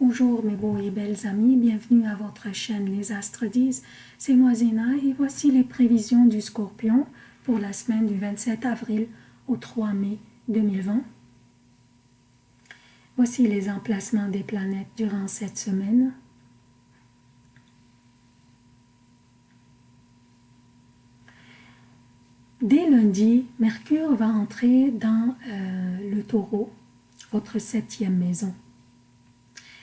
Bonjour mes beaux et belles amis, bienvenue à votre chaîne Les Astres disent. C'est moi Zéna et voici les prévisions du Scorpion pour la semaine du 27 avril au 3 mai 2020. Voici les emplacements des planètes durant cette semaine. Dès lundi, Mercure va entrer dans euh, le taureau, votre septième maison.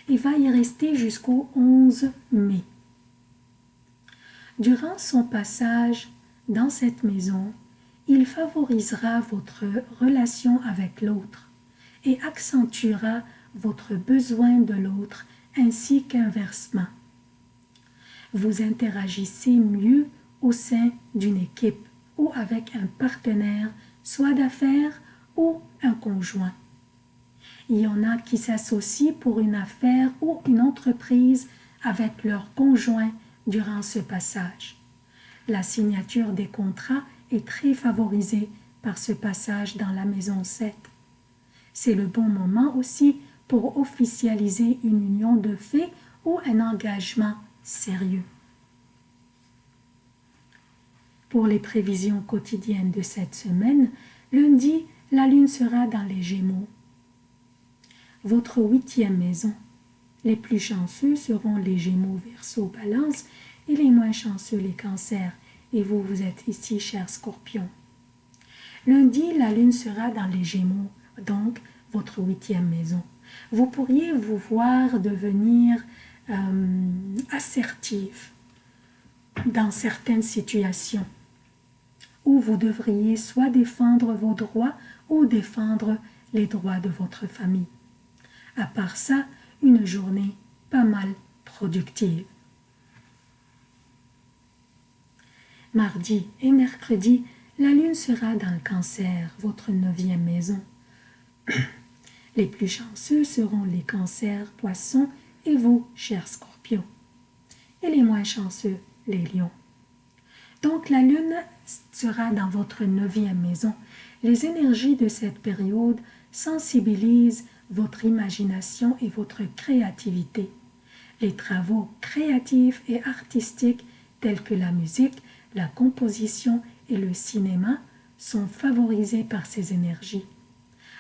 Il va y rester jusqu'au 11 mai. Durant son passage dans cette maison, il favorisera votre relation avec l'autre et accentuera votre besoin de l'autre ainsi qu'inversement. Vous interagissez mieux au sein d'une équipe ou avec un partenaire, soit d'affaires ou un conjoint. Il y en a qui s'associent pour une affaire ou une entreprise avec leur conjoint durant ce passage. La signature des contrats est très favorisée par ce passage dans la maison 7. C'est le bon moment aussi pour officialiser une union de fait ou un engagement sérieux. Pour les prévisions quotidiennes de cette semaine, lundi, la lune sera dans les Gémeaux. Votre huitième maison. Les plus chanceux seront les Gémeaux, Verseau, Balance et les moins chanceux les Cancers. Et vous, vous êtes ici, cher Scorpion. Lundi, la lune sera dans les Gémeaux, donc votre huitième maison. Vous pourriez vous voir devenir euh, assertif dans certaines situations où vous devriez soit défendre vos droits ou défendre les droits de votre famille. À part ça, une journée pas mal productive. Mardi et mercredi, la lune sera dans le cancer, votre neuvième maison. Les plus chanceux seront les cancers, poissons et vous, chers scorpions. Et les moins chanceux, les lions. Donc la lune sera dans votre neuvième maison. Les énergies de cette période sensibilisent votre imagination et votre créativité. Les travaux créatifs et artistiques tels que la musique, la composition et le cinéma sont favorisés par ces énergies.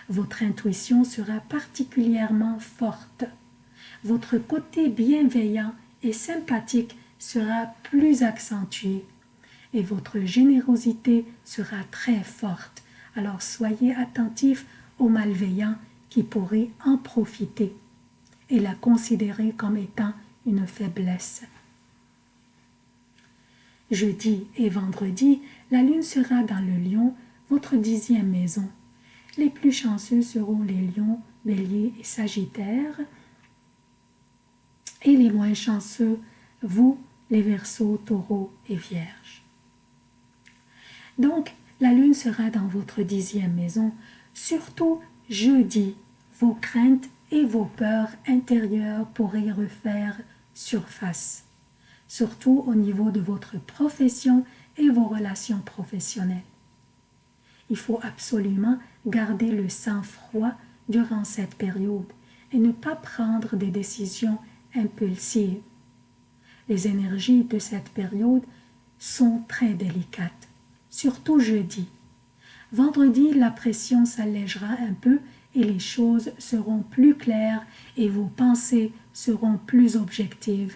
Votre intuition sera particulièrement forte. Votre côté bienveillant et sympathique sera plus accentué et votre générosité sera très forte. Alors soyez attentifs aux malveillants qui pourraient en profiter et la considérer comme étant une faiblesse. Jeudi et vendredi, la lune sera dans le lion, votre dixième maison. Les plus chanceux seront les lions, béliers et sagittaires. Et les moins chanceux, vous, les verseaux, taureaux et vierges. Donc, la lune sera dans votre dixième maison. Surtout jeudi, vos craintes et vos peurs intérieures pourraient refaire surface, surtout au niveau de votre profession et vos relations professionnelles. Il faut absolument garder le sang-froid durant cette période et ne pas prendre des décisions impulsives. Les énergies de cette période sont très délicates surtout jeudi. Vendredi, la pression s'allégera un peu et les choses seront plus claires et vos pensées seront plus objectives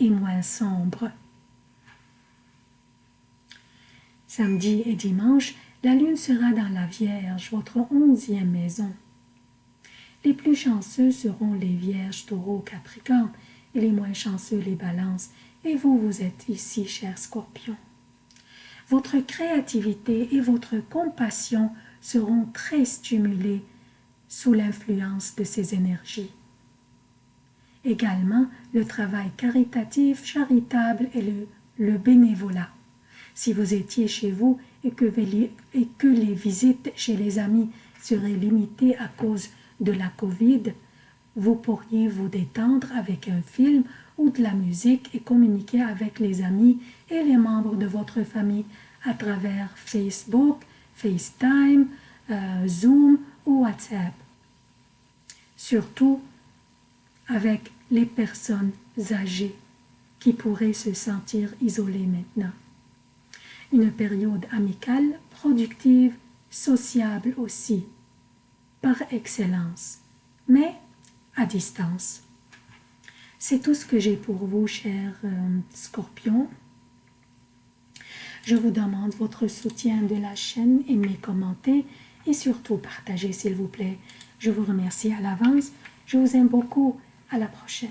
et moins sombres. Samedi et dimanche, la lune sera dans la Vierge, votre onzième maison. Les plus chanceux seront les Vierges, Taureaux, Capricorne, et les moins chanceux les Balances. Et vous, vous êtes ici, cher Scorpion. Votre créativité et votre compassion seront très stimulées sous l'influence de ces énergies. Également, le travail caritatif, charitable et le, bénévolat. Si vous étiez chez vous et que, et que les visites chez les amis seraient limitées à cause de la Covid, vous pourriez vous détendre avec un film ou de la musique et communiquer avec les amis et les membres de votre famille à travers Facebook, FaceTime, euh, Zoom ou WhatsApp. Surtout, avec les personnes âgées qui pourraient se sentir isolées maintenant. Une période amicale, productive, sociable aussi, par excellence, mais à distance. C'est tout ce que j'ai pour vous, chers euh, scorpions. Je vous demande votre soutien de la chaîne, aimez, commentez et surtout partagez s'il vous plaît. Je vous remercie à l'avance. Je vous aime beaucoup. À la prochaine.